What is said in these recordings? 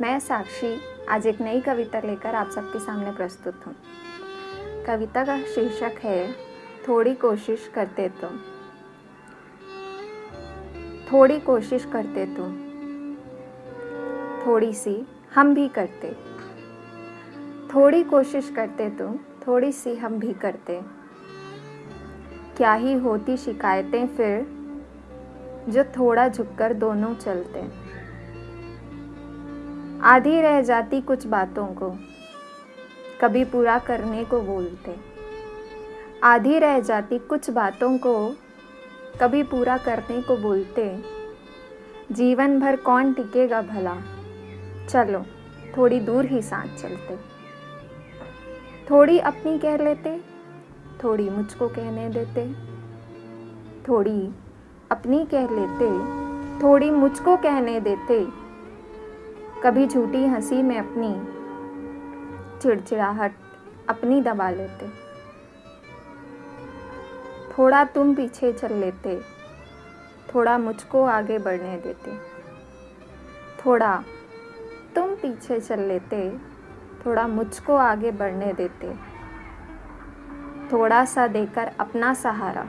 मैं साक्षी आज एक नई कविता लेकर आप सबके सामने प्रस्तुत हूँ। कविता का शीर्षक है, थोड़ी कोशिश करते तुम। थोड़ी कोशिश करते तुम। थोड़ी सी हम भी करते। थोड़ी कोशिश करते तुम, थोड़ी सी हम भी करते। क्या ही होती शिकायतें फिर, जो थोड़ा झुककर दोनों चलते? आधी रह जाती कुछ बातों को। कभी पूरा करने को बोलते। आधी रह जाती कुछ बातों को, कभी पूरा करने को बोलते। जीवन भर कौन टिकेगा भला? चलो, थोड़ी दूर ही साथ चलते। थोड़ी अपनी कह लेते, थोड़ी मुझको कहने देते। थोड़ी अपनी कह लेते, थोड़ी मुझको कहने देते। कभी झूठी हँसी में अपनी चिड़चिड़ाहट अपनी दबा लेते। थोड़ा तुम पीछे चल लेते, थोड़ा मुझको आगे बढ़ने देते। थोड़ा तुम पीछे चल लेते, थोड़ा मुझको आगे बढ़ने देते। थोड़ा सा देकर अपना सहारा,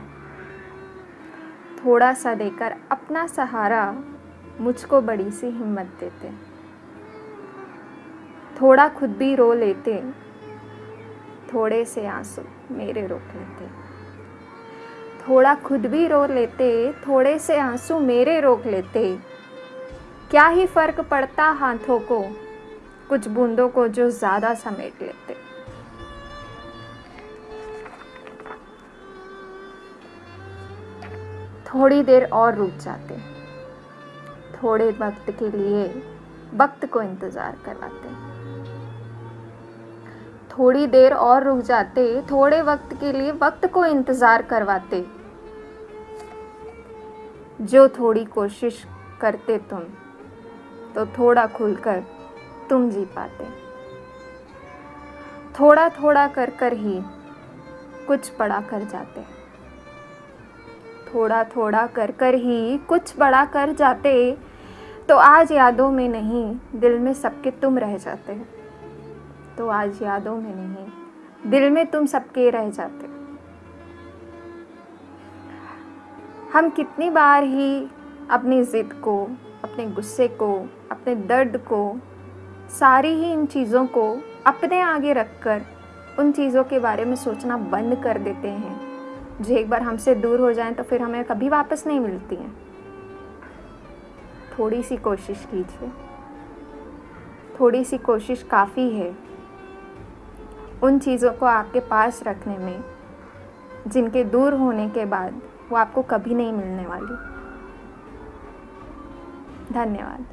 थोड़ा सा देकर अपना सहारा मुझको बड़ी सी हिम्मत देते। थोड़ा खुद भी रो लेते, थोड़े से आँसू मेरे रोक लेते। थोड़ा खुद भी रो लेते, थोड़े से आँसू मेरे रोक लेते। क्या ही फ़र्क पड़ता हाथों को, कुछ बूंदों को जो ज़्यादा समेट लेते। थोड़ी देर और रुक जाते, थोड़े वक्त के लिए वक्त को इंतज़ार करवाते। थोड़ी देर और रुक जाते, थोड़े वक्त के लिए वक्त को इंतज़ार करवाते। जो थोड़ी कोशिश करते तुम तो थोड़ा खुलकर तुम जी पाते। थोड़ा थोड़ा कर कर ही कुछ बड़ा कर जाते। थोड़ा थोड़ा कर कर ही कुछ बड़ा कर जाते तो आज यादों में नहीं, दिल में सबके तुम रह जाते। तो आज यादों में नहीं, दिल में तुम सबके रह जाते। हम कितनी बार ही अपनी ज़िद को, अपने गुस्से को, अपने दर्द को, सारी ही इन चीज़ों को अपने आगे रखकर उन चीज़ों के बारे में सोचना बंद कर देते हैं। जो एक बार हमसे दूर हो जाएँ तो फिर हमें कभी वापस नहीं मिलती हैं। थोड़ी सी कोशिश कीजिए। थोड़ी सी कोशिश काफ़ी है। उन चीज़ों को आपके पास रखने में, जिनके दूर होने के बाद वो आपको कभी नहीं मिलने वाली। धन्यवाद।